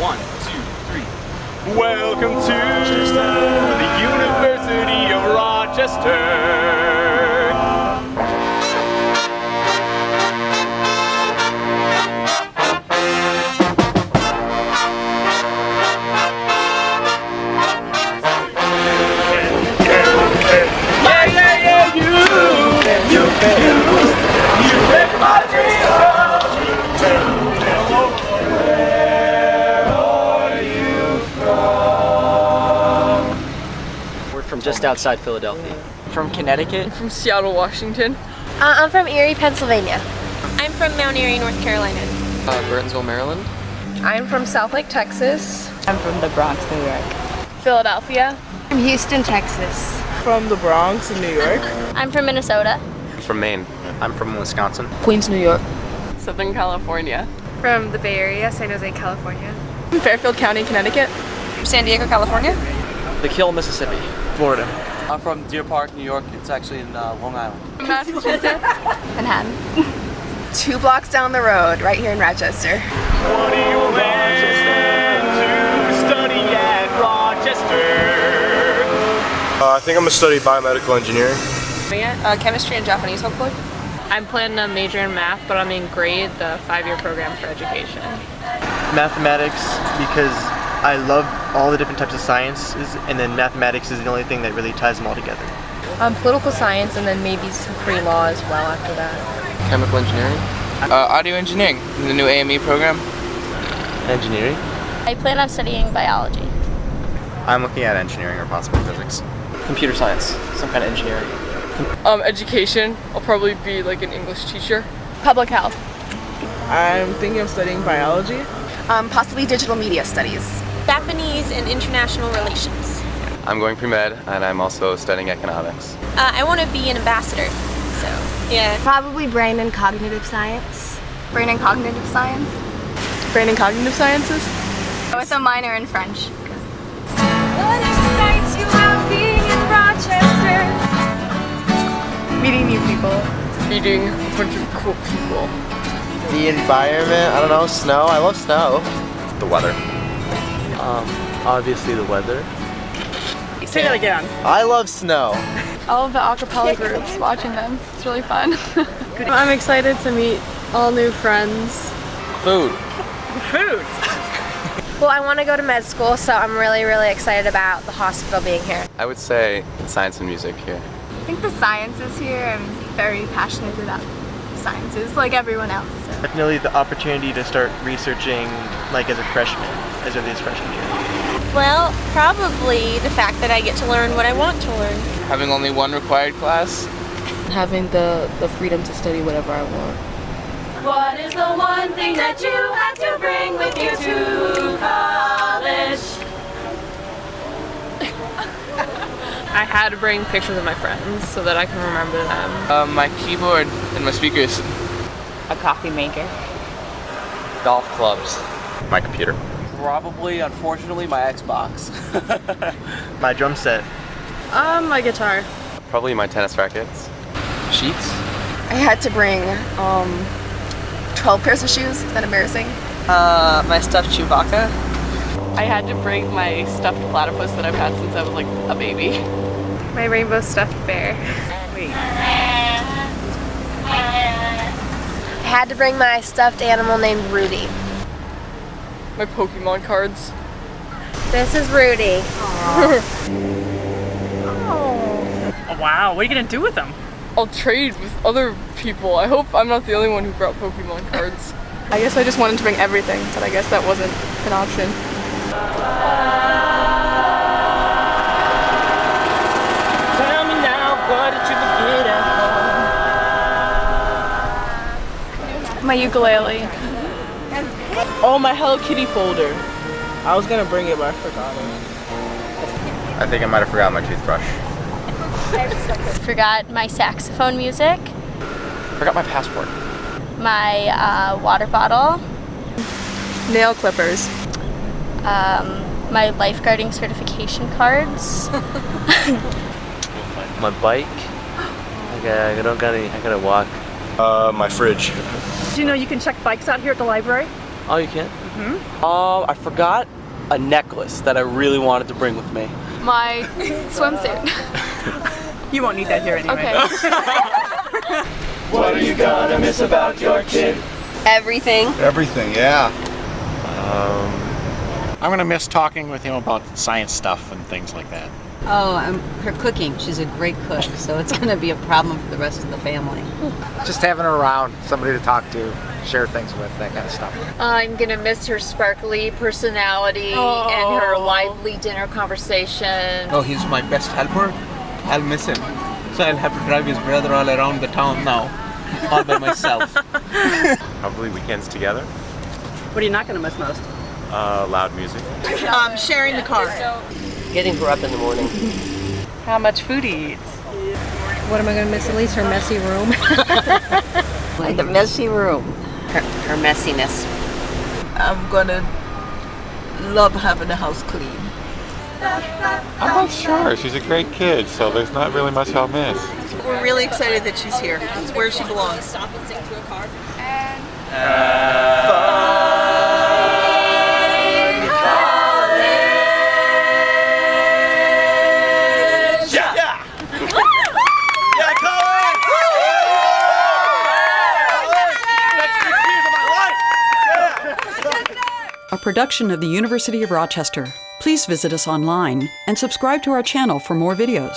One, two, three. Welcome to the University of Rochester. Just outside Philadelphia. From Connecticut. from Seattle, Washington. Uh, I'm from Erie, Pennsylvania. I'm from Mount Airy, North Carolina. Uh, Burtonsville, Maryland. I'm from Southlake, Texas. I'm from the Bronx, New York. Philadelphia. From Houston, Texas. From the Bronx in New York. I'm from Minnesota. From Maine. I'm from Wisconsin. Queens, New York. Southern California. From the Bay Area, San Jose, California. From Fairfield County, Connecticut. San Diego, California. The Kill, Mississippi. Florida. I'm from Deer Park, New York. It's actually in uh, Long Island. Massachusetts. Manhattan. Two blocks down the road, right here in Rochester. What do you to study at Rochester? Uh, I think I'm gonna study biomedical engineering. Uh, chemistry and Japanese, hopefully. I'm planning to major in math, but I'm in grade, the five-year program for education. mathematics because I love all the different types of sciences and then mathematics is the only thing that really ties them all together. Um, political science and then maybe some pre-law as well after that. Chemical engineering. Uh, audio engineering. The new AME program. Engineering? I plan on studying biology. I'm looking at engineering or possibly physics. Computer science. Some kind of engineering. Um, education. I'll probably be like an English teacher. Public health. I'm thinking of studying biology. Um, possibly digital media studies. Japanese and international relations. I'm going pre-med and I'm also studying economics. Uh, I want to be an ambassador. So, yeah. Probably brain and cognitive science. Brain and cognitive science. Brain and cognitive sciences. With a minor in French. What excites you about being in Rochester? Meeting new people. Meeting a bunch of cool people. The environment, I don't know, snow. I love snow. The weather. Um, obviously the weather. Say that again. I love snow. All of the acapella groups, watching them. It's really fun. I'm excited to meet all new friends. Food. Food. Well, I want to go to med school, so I'm really, really excited about the hospital being here. I would say science and music here. I think the science is here, I'm very passionate about sciences, like everyone else. So. Definitely the opportunity to start researching like as a freshman, as early as freshman year. Well, probably the fact that I get to learn what I want to learn. Having only one required class. Having the, the freedom to study whatever I want. What is the one thing that you had to bring with you to college? I had to bring pictures of my friends so that I can remember them. Uh, my keyboard and my speakers. A coffee maker. Golf clubs. My computer. Probably, unfortunately, my Xbox. My drum set. Um, my guitar. Probably my tennis rackets. Sheets. I had to bring um, 12 pairs of shoes. Is that embarrassing? Uh, my stuffed Chewbacca. I had to bring my stuffed platypus that I've had since I was like a baby. My rainbow stuffed bear. Wait. I had to bring my stuffed animal named Rudy. My Pokemon cards. This is Rudy. Oh, wow, what are you gonna do with them? I'll trade with other people. I hope I'm not the only one who brought Pokemon cards. I guess I just wanted to bring everything, but I guess that wasn't an option. Tell me now, what did you forget at My ukulele. Oh, my Hello Kitty folder. I was gonna bring it, but I forgot it. I think I might have forgotten my toothbrush. Forgot my saxophone music, Forgot my passport. my uh, water bottle, Nail clippers. Um, my lifeguarding certification cards. My bike. I, got, I don't got any. I gotta walk. Uh, my fridge. Do you know you can check bikes out here at the library? Oh, you can? Um, I forgot a necklace that I really wanted to bring with me. My swimsuit. You won't need that here anyway. Okay. What are you gonna miss about your kid? Everything. Everything, yeah. I'm gonna miss talking with him about science stuff and things like that. Oh, um, her cooking. She's a great cook, so it's going to be a problem for the rest of the family. Just having her around, somebody to talk to, share things with, that kind of stuff. I'm gonna miss her sparkly personality and her lively dinner conversation. Oh, he's my best helper. I'll miss him. So I'll have to drive his brother all around the town now, all by myself. Probably weekends together. What are you not going to miss most? Uh, loud music. Um, sharing the car. Getting her up in the morning. How much food he eats. What am I going to miss? At least her messy room. Like the messy room. Her, her messiness. I'm going to love having the house clean. I'm not sure. She's a great kid, so there's not really much I'll miss. We're really excited that she's here. It's where she belongs. Stop and sing to a car. Yeah! Production of the University of Rochester. Please visit us online and subscribe to our channel for more videos.